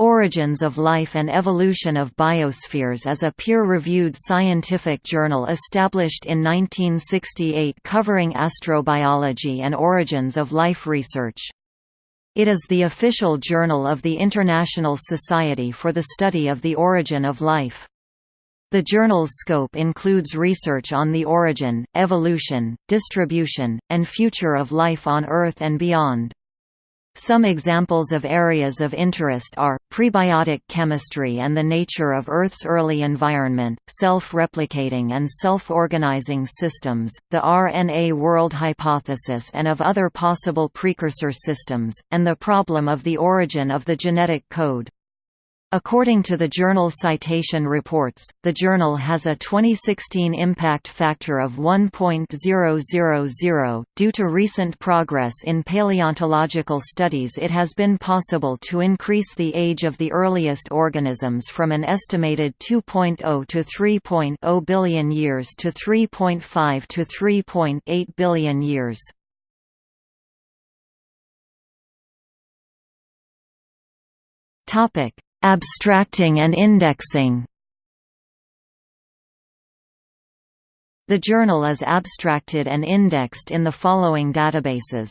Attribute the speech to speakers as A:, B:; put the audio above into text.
A: Origins of Life and Evolution of Biospheres is a peer-reviewed scientific journal established in 1968 covering astrobiology and origins of life research. It is the official journal of the International Society for the Study of the Origin of Life. The journal's scope includes research on the origin, evolution, distribution, and future of life on Earth and beyond. Some examples of areas of interest are, prebiotic chemistry and the nature of Earth's early environment, self-replicating and self-organizing systems, the RNA world hypothesis and of other possible precursor systems, and the problem of the origin of the genetic code. According to the journal Citation Reports, the journal has a 2016 impact factor of 1.000. Due to recent progress in paleontological studies, it has been possible to increase the age of the earliest organisms from an estimated 2.0 to 3.0 billion years to 3.5 to 3.8 billion years. Topic Abstracting and indexing. The journal is abstracted and indexed in the following databases